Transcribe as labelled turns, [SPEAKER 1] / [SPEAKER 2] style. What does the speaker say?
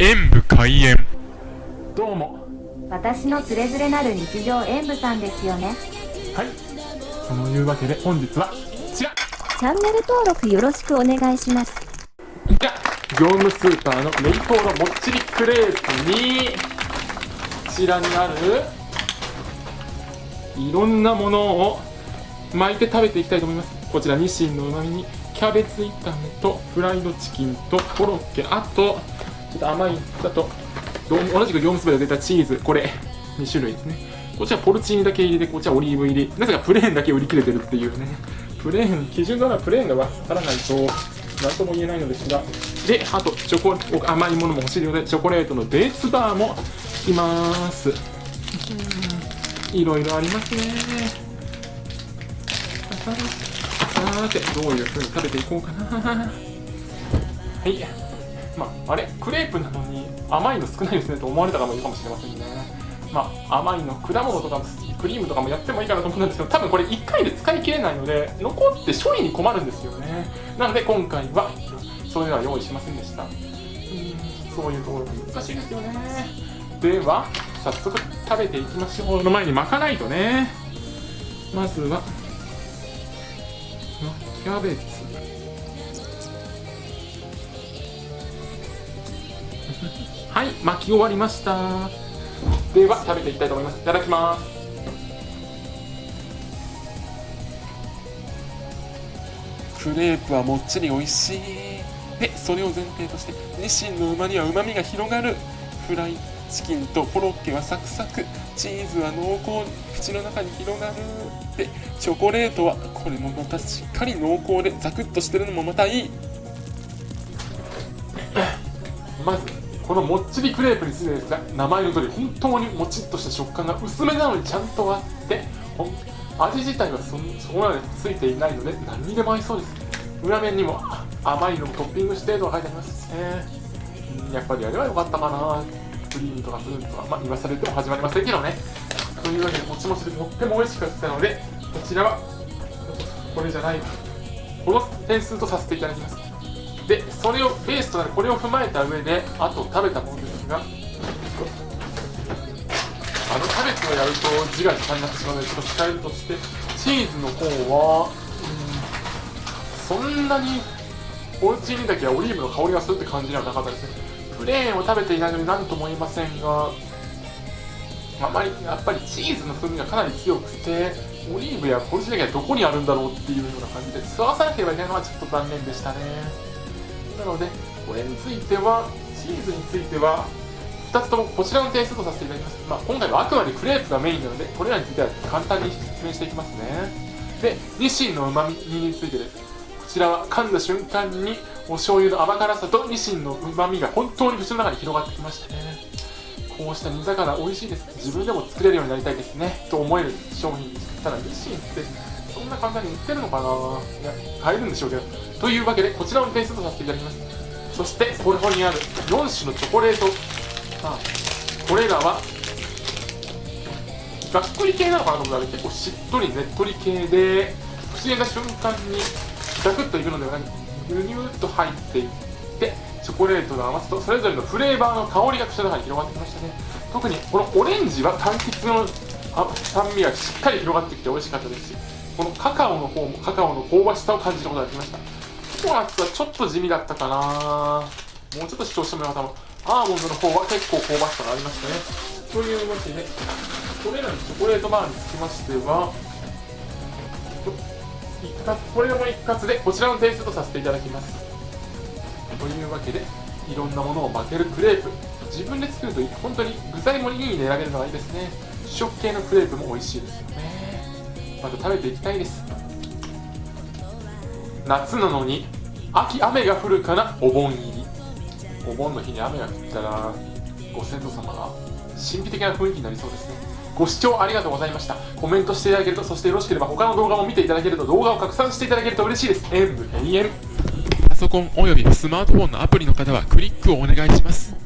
[SPEAKER 1] 演武開演。
[SPEAKER 2] どうも。
[SPEAKER 3] 私のつれづれなる日常演舞さんですよね。
[SPEAKER 2] はい。そのいうわけで本日はこちら。
[SPEAKER 3] チャンネル登録よろしくお願いします。
[SPEAKER 2] じゃ業務スーパーのメリトーロもっちりクレープにこちらにあるいろんなものを巻いて食べていきたいと思います。こちら日清のうまみにキャベツ炒めとフライドチキンとコロッケ。あとちょっと甘いだと同じく業務スーパーで出たチーズこれ。2種類ですね。こちらポルチーニだけ入りでこちらオリーブ入りなぜかプレーンだけ売り切れてるっていうね。プレーン基準ならプレーンが分からないと何とも言えないのですが。であとチョコ甘いものも欲しいのでチョコレートのベースバーもいます。いろいろありますね。さてどういう風に食べていこうかな。はい。まああれクレープなのに甘いの少ないですねと思われた方もいるかもしれませんね。まあ甘いの果物とかクリームとかもやってもいいかなと思うんですけど多分これ1回で使い切れないので残って処理に困るんですよね。なので今回はそういうのは用意しませんでした。そういうところが難しいですよね。では早速食べていきましょう。の前に巻かないとね。まずはキャベツ。はい巻き終わりました。では食べていきたいと思います。いただきます。クレープはもっちり美味しい。でそれを前提としてニシンのうまみはうまみが広がる。フライチキンとコロッケはサクサク。チーズは濃厚。口の中に広がる。でチョコレートはこれもまたしっかり濃厚でザクッとしてるのもまたいい。まずこのもっちりクレープについてですが名前の通り本当にもちっとした食感が薄めなのにちゃんとあって味自体はそそこまでついていないので何にでも合いそうです裏面にも甘いのをトッピングしてと書いてありますねやっぱりあれは良かったかなクリームとかフルーツとかまあ言わされても始まりませんけどね。というわけでもちもちでとっても美味しかったのでこちらはこれじゃない。この点数とさせていただきます。でそれをベースとなるこれを踏まえた上であと食べたものですがあのキャベツをやると字が時間になってしまうのでちょっと控えるとしてチーズの方はうんそんなにお家にだけはオリーブの香りがするって感じではなかったですね。プレーンを食べていないのに何とも言いませんがあまりやっぱりチーズの風味がかなり強くてオリーブやポルチだけはどこにあるんだろうっていうような感じで吸わさなければいけないのはちょっと残念でしたね。なのでこれについてはチーズについては2つともこちらの点数とさせていただきます、まあ、今回はあくまでクレープがメインなのでこれらについては簡単に説明していきますね。でニシンのうまみについてです。こちらは噛んだ瞬間にお醤油の甘辛さとニシンのうまみが本当に口の中に広がってきましたね。こうした煮魚美味しいです。自分でも作れるようになりたいですね。と思える商品です。ただニシンってそんな簡単に売ってるのかな？いや買えるんでしょうけど。というわけでこちらの点数とさせていただきます。そしてここにある4種のチョコレート。あこれらはざっくり系なのかなと思ったら結構しっとりねっとり系で口に入れた瞬間にザクッといくのではなくニュニューッと入っていってチョコレートの甘さとそれぞれのフレーバーの香りが口の中に広がってきましたね。特にこのオレンジは柑橘の酸味がしっかり広がってきて美味しかったですしこのカカオの方もカカオの香ばしさを感じたことができました。ココナッツはちょっと地味だったかな。もうちょっと主張してもらったもアーモンドの方は結構香ばしさがありましたね。というわけでこれらのチョコレートバーにつきましては一括これも一括でこちらの点数とさせていただきます。というわけでいろんなものを負けるクレープ。自分で作ると本当に具材もいい値上げるのがいいですね。主食系のクレープも美味しいですよね。また食べていきたいです。夏なのに秋雨が降るかな？お盆入り。お盆の日に雨が降ったらご先祖様が神秘的な雰囲気になりそうですね。ご視聴ありがとうございました。コメントしていただけるとそしてよろしければ他の動画も見ていただけると動画を拡散していただけると嬉しいです。演武永遠パソコンおよびスマートフォンのアプリの方はクリックをお願いします。